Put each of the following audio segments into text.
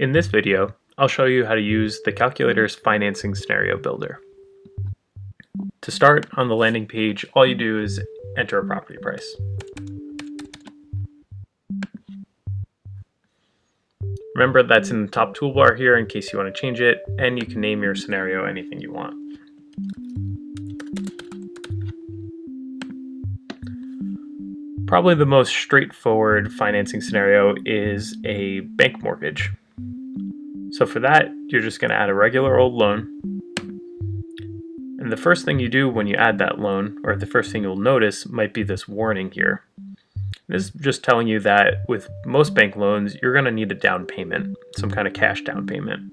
In this video, I'll show you how to use the calculator's financing scenario builder. To start, on the landing page, all you do is enter a property price. Remember that's in the top toolbar here in case you want to change it, and you can name your scenario anything you want. Probably the most straightforward financing scenario is a bank mortgage. So for that, you're just going to add a regular old loan. And the first thing you do when you add that loan, or the first thing you'll notice, might be this warning here. This is just telling you that with most bank loans, you're going to need a down payment, some kind of cash down payment.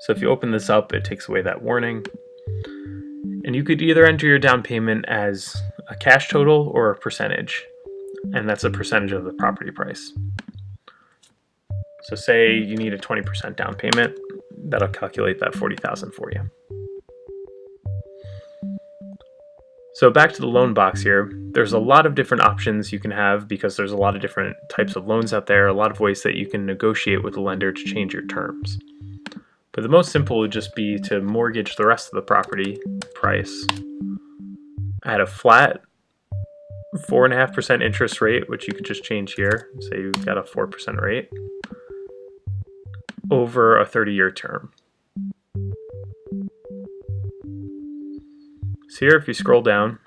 So if you open this up, it takes away that warning. And you could either enter your down payment as a cash total or a percentage, and that's a percentage of the property price. So say you need a 20% down payment, that'll calculate that 40,000 for you. So back to the loan box here, there's a lot of different options you can have because there's a lot of different types of loans out there, a lot of ways that you can negotiate with the lender to change your terms. But the most simple would just be to mortgage the rest of the property price at a flat 4.5% interest rate, which you could just change here. Say you've got a 4% rate over a 30-year term. So here, if you scroll down,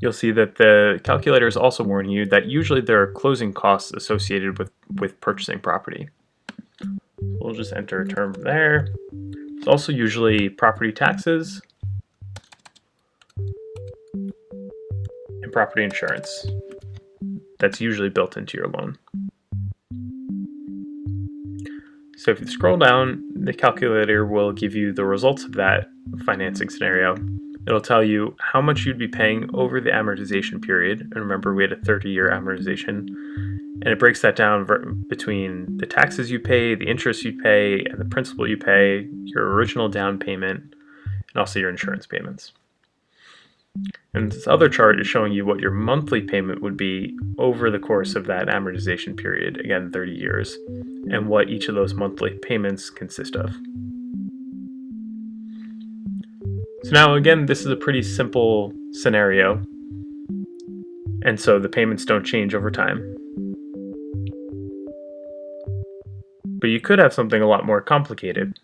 you'll see that the calculator is also warning you that usually there are closing costs associated with, with purchasing property. We'll just enter a term there. There's also usually property taxes and property insurance. That's usually built into your loan. So if you scroll down, the calculator will give you the results of that financing scenario. It'll tell you how much you'd be paying over the amortization period. And remember, we had a 30-year amortization. And it breaks that down between the taxes you pay, the interest you pay, and the principal you pay, your original down payment, and also your insurance payments. And this other chart is showing you what your monthly payment would be over the course of that amortization period, again 30 years, and what each of those monthly payments consist of. So now again, this is a pretty simple scenario, and so the payments don't change over time. But you could have something a lot more complicated.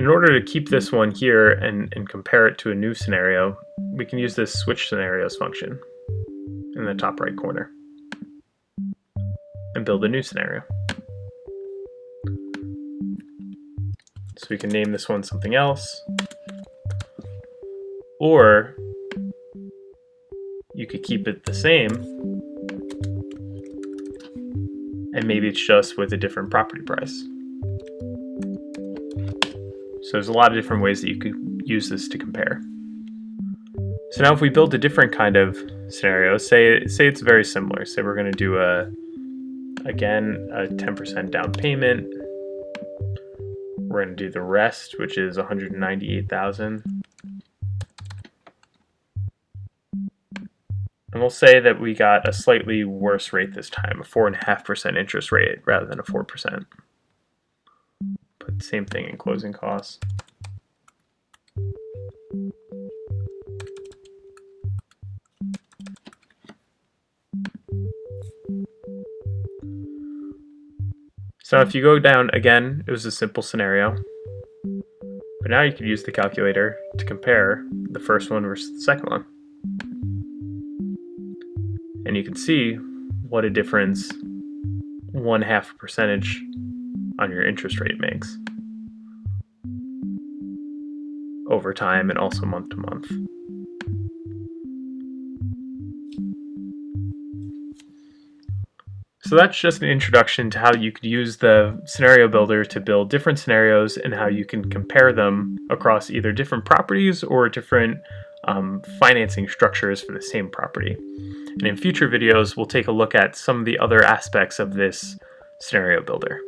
In order to keep this one here and, and compare it to a new scenario, we can use this switch scenarios function in the top right corner and build a new scenario. So we can name this one something else. Or you could keep it the same and maybe it's just with a different property price. So there's a lot of different ways that you could use this to compare. So now if we build a different kind of scenario, say, say it's very similar. Say we're going to do a, again, a 10% down payment. We're going to do the rest, which is 198,000. And we'll say that we got a slightly worse rate this time, a 4.5% interest rate rather than a 4% same thing in closing costs. So if you go down again, it was a simple scenario. But now you could use the calculator to compare the first one versus the second one. And you can see what a difference one half percentage on your interest rate makes. Over time and also month to month. So that's just an introduction to how you could use the scenario builder to build different scenarios and how you can compare them across either different properties or different um, financing structures for the same property. And in future videos, we'll take a look at some of the other aspects of this scenario builder.